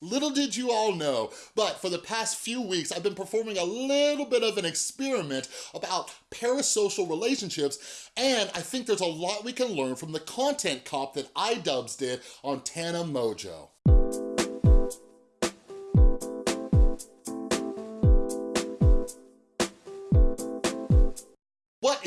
Little did you all know, but for the past few weeks, I've been performing a little bit of an experiment about parasocial relationships, and I think there's a lot we can learn from the content cop that iDubbbz did on Tana Mongeau.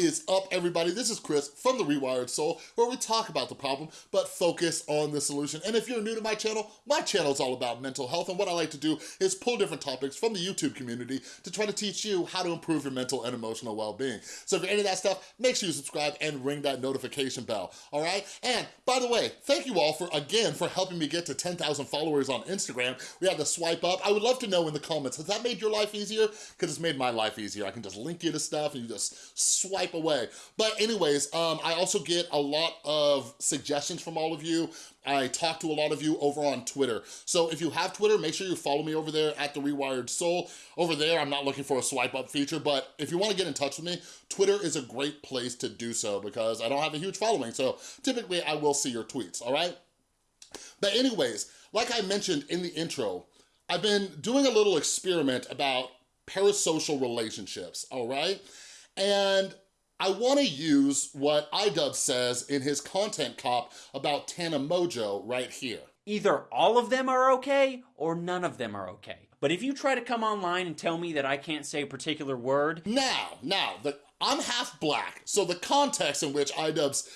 Is up, everybody? This is Chris from The Rewired Soul, where we talk about the problem, but focus on the solution. And if you're new to my channel, my channel is all about mental health, and what I like to do is pull different topics from the YouTube community to try to teach you how to improve your mental and emotional well-being. So if you're into that stuff, make sure you subscribe and ring that notification bell, all right? And by the way, thank you all for, again, for helping me get to 10,000 followers on Instagram. We had to swipe up. I would love to know in the comments, has that made your life easier? Because it's made my life easier. I can just link you to stuff and you just swipe away. But anyways, um, I also get a lot of suggestions from all of you. I talk to a lot of you over on Twitter. So if you have Twitter, make sure you follow me over there at The Rewired Soul. Over there, I'm not looking for a swipe up feature, but if you wanna get in touch with me, Twitter is a great place to do so because I don't have a huge following. So typically I will see your tweets, all right? But anyways, like I mentioned in the intro, I've been doing a little experiment about parasocial relationships, all right? And I wanna use what iDubbbz says in his content cop about Tana Mongeau right here. Either all of them are okay or none of them are okay. But if you try to come online and tell me that I can't say a particular word, Now, now, the, I'm half black, so the context in which iDubbbz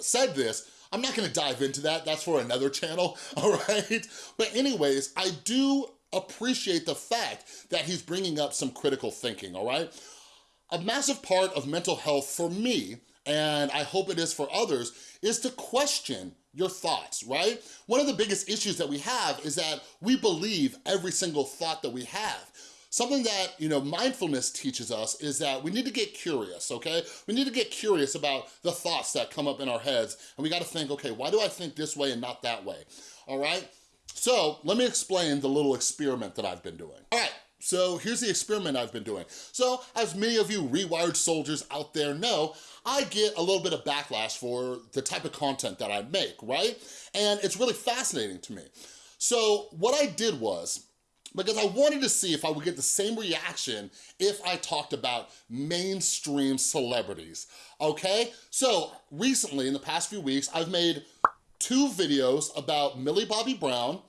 said this, I'm not gonna dive into that, that's for another channel, all right? But anyways, I do appreciate the fact that he's bringing up some critical thinking, all right? A massive part of mental health for me, and I hope it is for others, is to question your thoughts, right? One of the biggest issues that we have is that we believe every single thought that we have. Something that, you know, mindfulness teaches us is that we need to get curious, okay? We need to get curious about the thoughts that come up in our heads, and we gotta think, okay, why do I think this way and not that way, all right? So let me explain the little experiment that I've been doing. All right, so here's the experiment I've been doing. So as many of you rewired soldiers out there know, I get a little bit of backlash for the type of content that I make, right? And it's really fascinating to me. So what I did was, because I wanted to see if I would get the same reaction if I talked about mainstream celebrities, okay? So recently, in the past few weeks, I've made two videos about Millie Bobby Brown,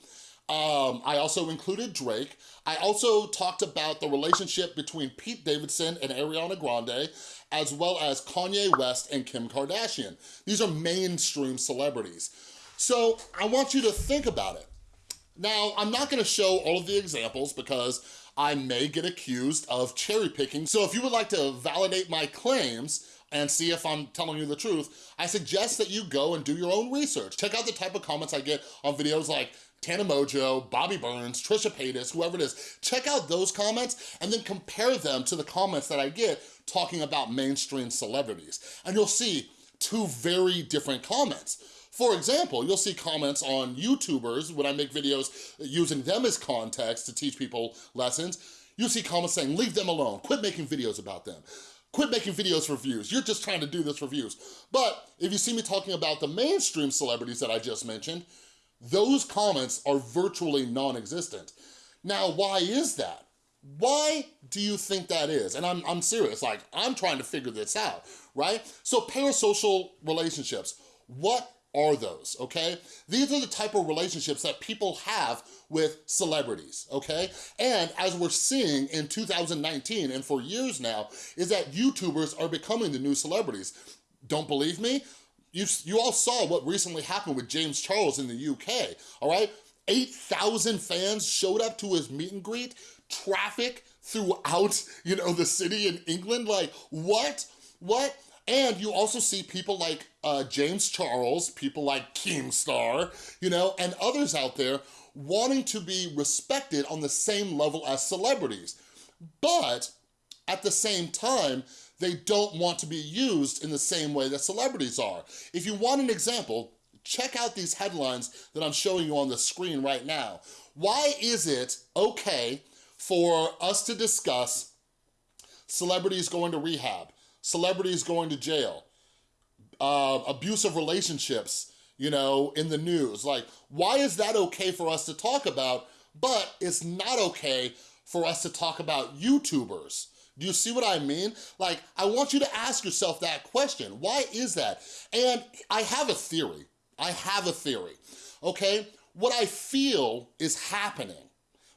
um, I also included Drake. I also talked about the relationship between Pete Davidson and Ariana Grande, as well as Kanye West and Kim Kardashian. These are mainstream celebrities. So I want you to think about it. Now, I'm not gonna show all of the examples because I may get accused of cherry picking. So if you would like to validate my claims, and see if I'm telling you the truth, I suggest that you go and do your own research. Check out the type of comments I get on videos like Tana Mongeau, Bobby Burns, Trisha Paytas, whoever it is, check out those comments and then compare them to the comments that I get talking about mainstream celebrities. And you'll see two very different comments. For example, you'll see comments on YouTubers when I make videos using them as context to teach people lessons. You'll see comments saying, leave them alone, quit making videos about them. Quit making videos for views. You're just trying to do this for views. But if you see me talking about the mainstream celebrities that I just mentioned, those comments are virtually non-existent. Now, why is that? Why do you think that is? And I'm, I'm serious, like, I'm trying to figure this out, right? So parasocial relationships, what are those, okay? These are the type of relationships that people have with celebrities, okay? And as we're seeing in 2019 and for years now, is that YouTubers are becoming the new celebrities. Don't believe me? You, you all saw what recently happened with James Charles in the UK, all right? 8,000 fans showed up to his meet and greet, traffic throughout, you know, the city in England, like, what? What? And you also see people like uh, James Charles, people like Keemstar, you know, and others out there wanting to be respected on the same level as celebrities. But at the same time, they don't want to be used in the same way that celebrities are. If you want an example, check out these headlines that I'm showing you on the screen right now. Why is it okay for us to discuss celebrities going to rehab, celebrities going to jail, uh, abusive relationships, you know, in the news? Like, why is that okay for us to talk about, but it's not okay for us to talk about YouTubers. Do you see what I mean? Like, I want you to ask yourself that question. Why is that? And I have a theory. I have a theory, okay? What I feel is happening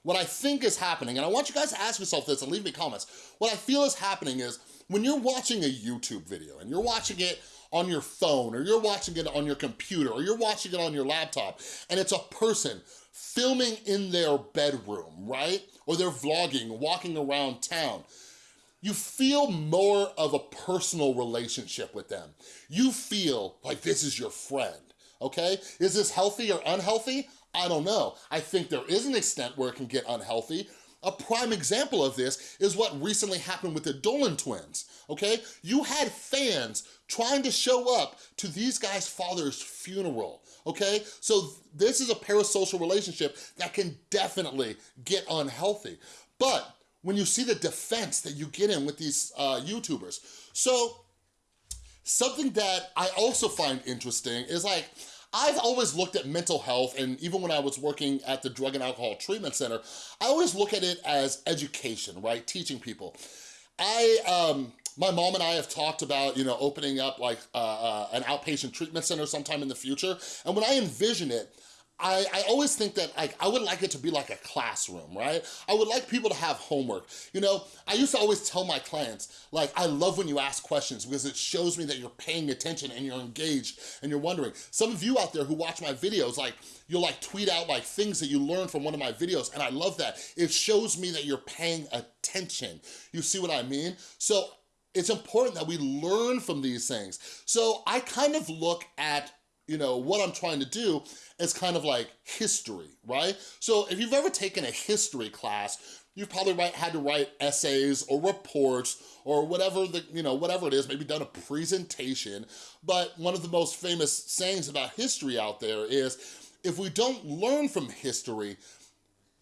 what I think is happening, and I want you guys to ask yourself this and leave me comments, what I feel is happening is when you're watching a YouTube video and you're watching it on your phone or you're watching it on your computer or you're watching it on your laptop and it's a person filming in their bedroom, right? Or they're vlogging, walking around town you feel more of a personal relationship with them. You feel like this is your friend, okay? Is this healthy or unhealthy? I don't know. I think there is an extent where it can get unhealthy. A prime example of this is what recently happened with the Dolan twins, okay? You had fans trying to show up to these guys' father's funeral, okay? So this is a parasocial relationship that can definitely get unhealthy. But when you see the defense that you get in with these uh, YouTubers. So something that I also find interesting is like, I've always looked at mental health, and even when I was working at the Drug and Alcohol Treatment Center, I always look at it as education, right? Teaching people. I, um, my mom and I have talked about, you know, opening up like uh, uh, an outpatient treatment center sometime in the future. And when I envision it, I, I always think that like I would like it to be like a classroom, right? I would like people to have homework. You know, I used to always tell my clients, like, I love when you ask questions because it shows me that you're paying attention and you're engaged and you're wondering. Some of you out there who watch my videos, like, you'll like tweet out like things that you learned from one of my videos and I love that. It shows me that you're paying attention. You see what I mean? So it's important that we learn from these things. So I kind of look at you know, what I'm trying to do is kind of like history, right? So if you've ever taken a history class, you've probably write, had to write essays or reports or whatever the, you know, whatever it is, maybe done a presentation. But one of the most famous sayings about history out there is, if we don't learn from history,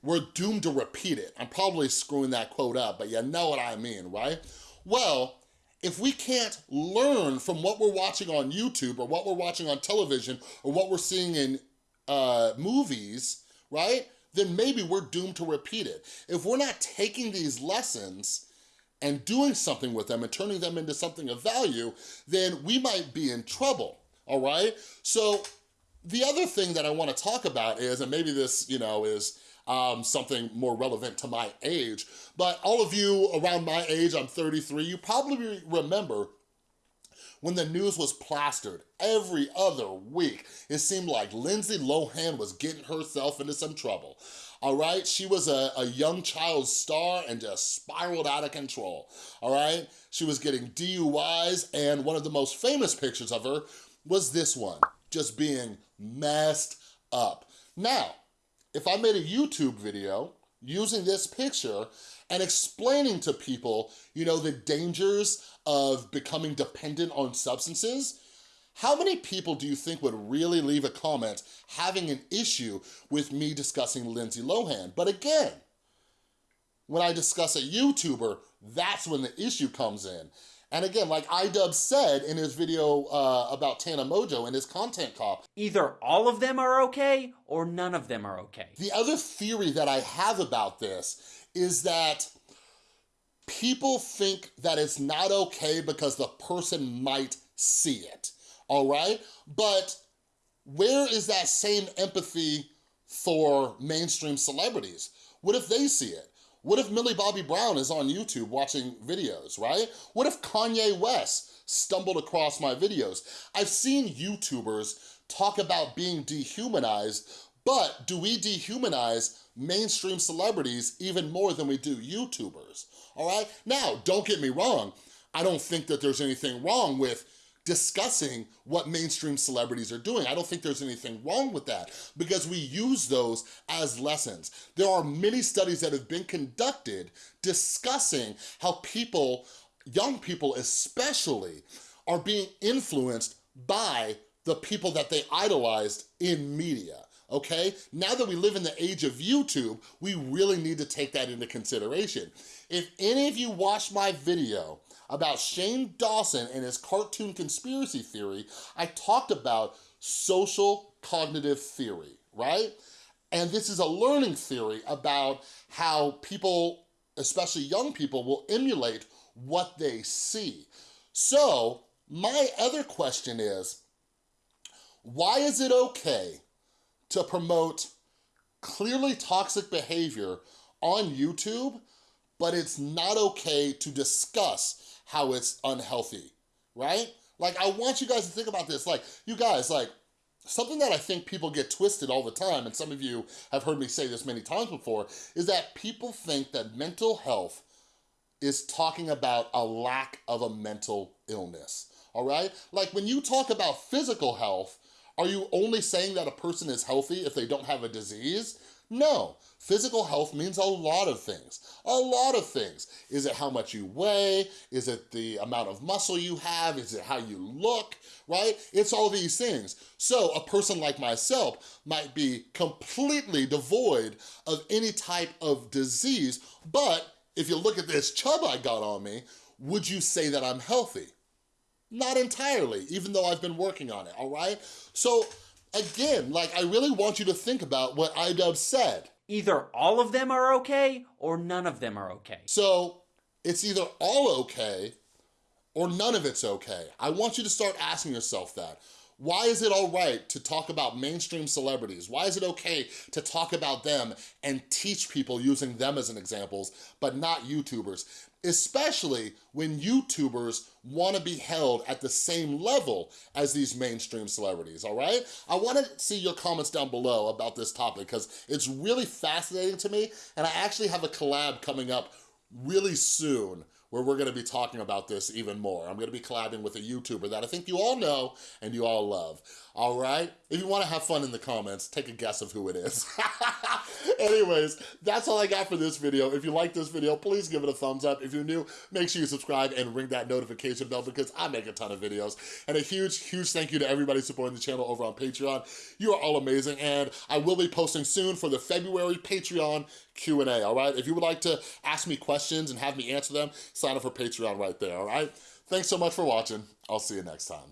we're doomed to repeat it. I'm probably screwing that quote up, but you know what I mean, right? Well, if we can't learn from what we're watching on YouTube or what we're watching on television or what we're seeing in uh, movies, right? Then maybe we're doomed to repeat it. If we're not taking these lessons and doing something with them and turning them into something of value, then we might be in trouble, all right? So the other thing that I wanna talk about is, and maybe this, you know, is um, something more relevant to my age. But all of you around my age, I'm 33, you probably remember when the news was plastered every other week. It seemed like Lindsay Lohan was getting herself into some trouble. All right, she was a, a young child star and just spiraled out of control. All right, she was getting DUIs and one of the most famous pictures of her was this one, just being messed up. Now, if I made a YouTube video using this picture and explaining to people, you know, the dangers of becoming dependent on substances, how many people do you think would really leave a comment having an issue with me discussing Lindsay Lohan? But again, when I discuss a YouTuber, that's when the issue comes in. And again, like iDub said in his video uh, about Tana Mongeau and his content cop. Either all of them are okay or none of them are okay. The other theory that I have about this is that people think that it's not okay because the person might see it, all right? But where is that same empathy for mainstream celebrities? What if they see it? What if Millie Bobby Brown is on YouTube watching videos, right? What if Kanye West stumbled across my videos? I've seen YouTubers talk about being dehumanized, but do we dehumanize mainstream celebrities even more than we do YouTubers, all right? Now, don't get me wrong. I don't think that there's anything wrong with discussing what mainstream celebrities are doing. I don't think there's anything wrong with that because we use those as lessons. There are many studies that have been conducted discussing how people, young people especially, are being influenced by the people that they idolized in media okay? Now that we live in the age of YouTube, we really need to take that into consideration. If any of you watched my video about Shane Dawson and his cartoon conspiracy theory, I talked about social cognitive theory, right? And this is a learning theory about how people, especially young people, will emulate what they see. So my other question is, why is it okay to promote clearly toxic behavior on YouTube, but it's not okay to discuss how it's unhealthy, right? Like, I want you guys to think about this. Like, you guys, like, something that I think people get twisted all the time, and some of you have heard me say this many times before, is that people think that mental health is talking about a lack of a mental illness, all right? Like, when you talk about physical health, are you only saying that a person is healthy if they don't have a disease? No, physical health means a lot of things, a lot of things. Is it how much you weigh? Is it the amount of muscle you have? Is it how you look, right? It's all these things. So a person like myself might be completely devoid of any type of disease, but if you look at this chub I got on me, would you say that I'm healthy? Not entirely, even though I've been working on it, all right? So again, like I really want you to think about what iDub said. Either all of them are okay or none of them are okay. So it's either all okay or none of it's okay. I want you to start asking yourself that. Why is it all right to talk about mainstream celebrities? Why is it okay to talk about them and teach people using them as an examples, but not YouTubers? Especially when YouTubers wanna be held at the same level as these mainstream celebrities, all right? I wanna see your comments down below about this topic because it's really fascinating to me and I actually have a collab coming up really soon where we're gonna be talking about this even more. I'm gonna be collabing with a YouTuber that I think you all know and you all love, all right? If you wanna have fun in the comments, take a guess of who it is. Anyways, that's all I got for this video. If you like this video, please give it a thumbs up. If you're new, make sure you subscribe and ring that notification bell because I make a ton of videos. And a huge, huge thank you to everybody supporting the channel over on Patreon. You are all amazing and I will be posting soon for the February Patreon Q&A, all right? If you would like to ask me questions and have me answer them, sign up for Patreon right there, all right? Thanks so much for watching. I'll see you next time.